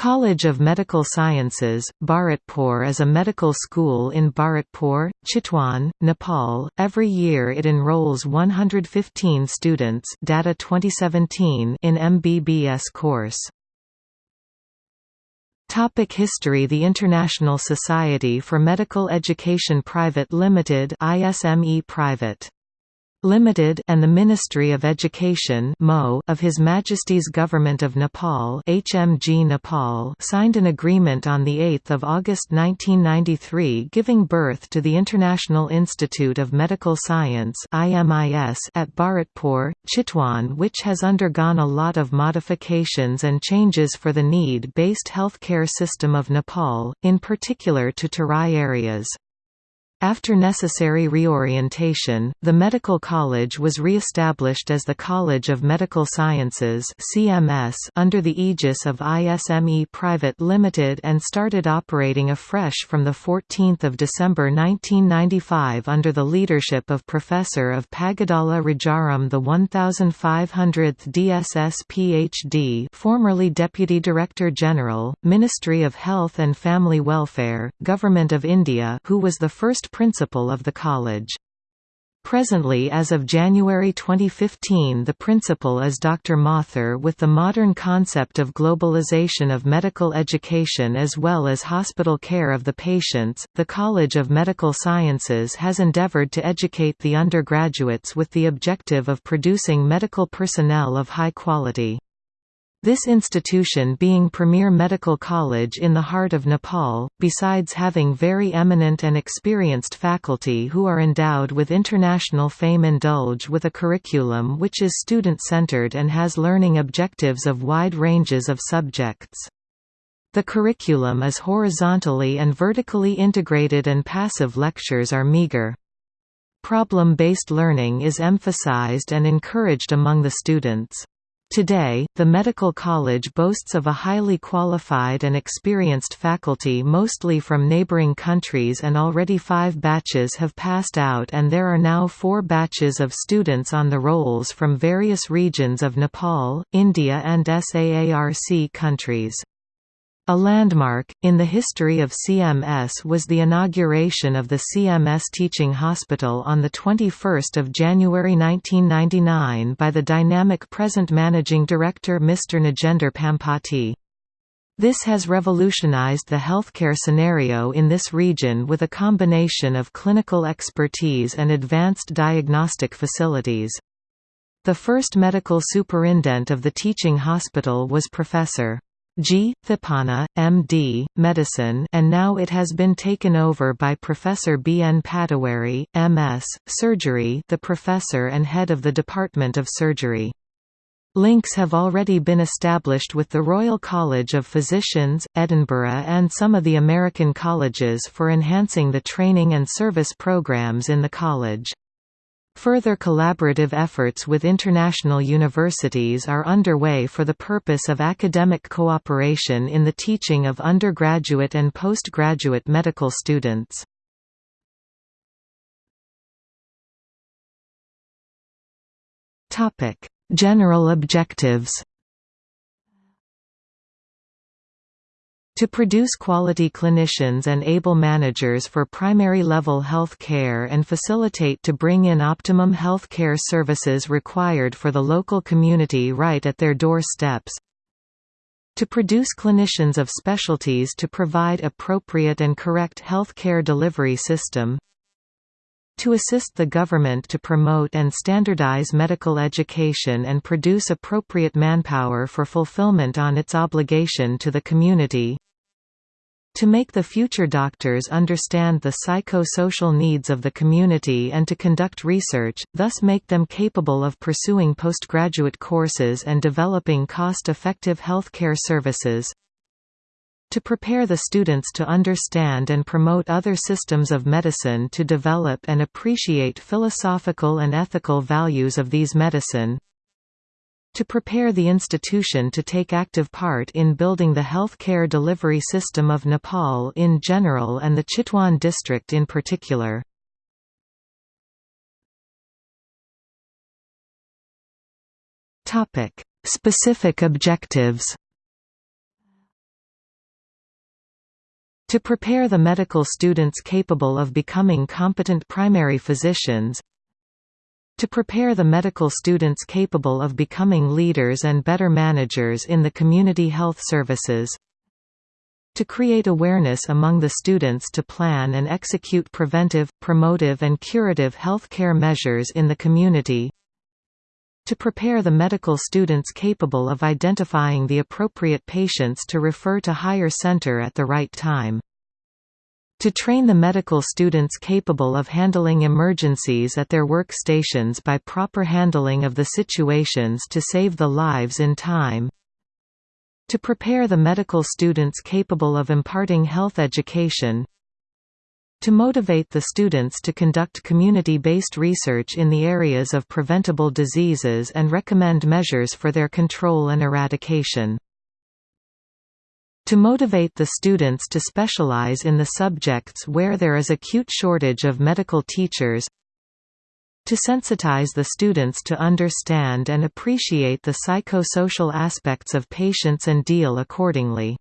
College of Medical Sciences, Bharatpur is a medical school in Bharatpur, Chitwan, Nepal. Every year it enrolls 115 students data 2017 in MBBS course. Topic History The International Society for Medical Education Private Limited ISME Private Limited and the Ministry of Education of His Majesty's Government of Nepal HMG Nepal signed an agreement on 8 August 1993 giving birth to the International Institute of Medical Science at Bharatpur, Chitwan which has undergone a lot of modifications and changes for the need-based healthcare system of Nepal, in particular to Terai areas. After necessary reorientation, the medical college was re-established as the College of Medical Sciences (CMS) under the aegis of ISME Private Limited and started operating afresh from the 14th of December 1995 under the leadership of Professor of Pagadala Rajaram the 1500th DSS PhD, formerly Deputy Director General, Ministry of Health and Family Welfare, Government of India, who was the first principal of the college. Presently as of January 2015 the principal is Dr. Mathur with the modern concept of globalization of medical education as well as hospital care of the patients. The College of Medical Sciences has endeavored to educate the undergraduates with the objective of producing medical personnel of high quality. This institution being premier medical college in the heart of Nepal, besides having very eminent and experienced faculty who are endowed with international fame indulge with a curriculum which is student-centered and has learning objectives of wide ranges of subjects. The curriculum is horizontally and vertically integrated and passive lectures are meager. Problem-based learning is emphasized and encouraged among the students. Today, the medical college boasts of a highly qualified and experienced faculty mostly from neighboring countries and already five batches have passed out and there are now four batches of students on the rolls from various regions of Nepal, India and SAARC countries. A landmark, in the history of CMS was the inauguration of the CMS Teaching Hospital on 21 January 1999 by the dynamic present Managing Director Mr. Nagender Pampati. This has revolutionized the healthcare scenario in this region with a combination of clinical expertise and advanced diagnostic facilities. The first medical superintendent of the teaching hospital was Professor. G. Thipana, M.D., Medicine and now it has been taken over by Professor B. N. Patawari, M.S., Surgery the professor and head of the Department of Surgery. Links have already been established with the Royal College of Physicians, Edinburgh and some of the American colleges for enhancing the training and service programs in the college. Further collaborative efforts with international universities are underway for the purpose of academic cooperation in the teaching of undergraduate and postgraduate medical students. General objectives To produce quality clinicians and able managers for primary level health care and facilitate to bring in optimum health care services required for the local community right at their doorsteps. To produce clinicians of specialties to provide appropriate and correct health care delivery system to assist the government to promote and standardize medical education and produce appropriate manpower for fulfillment on its obligation to the community to make the future doctors understand the psycho-social needs of the community and to conduct research, thus make them capable of pursuing postgraduate courses and developing cost-effective healthcare services. To prepare the students to understand and promote other systems of medicine to develop and appreciate philosophical and ethical values of these medicine to prepare the institution to take active part in building the health care delivery system of Nepal in general and the Chitwan district in particular. Specific objectives To prepare the medical students capable of becoming competent primary physicians To prepare the medical students capable of becoming leaders and better managers in the community health services to create awareness among the students to plan and execute preventive, promotive and curative health care measures in the community to prepare the medical students capable of identifying the appropriate patients to refer to higher center at the right time. To train the medical students capable of handling emergencies at their workstations by proper handling of the situations to save the lives in time. To prepare the medical students capable of imparting health education to motivate the students to conduct community-based research in the areas of preventable diseases and recommend measures for their control and eradication. To motivate the students to specialize in the subjects where there is acute shortage of medical teachers to sensitize the students to understand and appreciate the psychosocial aspects of patients and deal accordingly.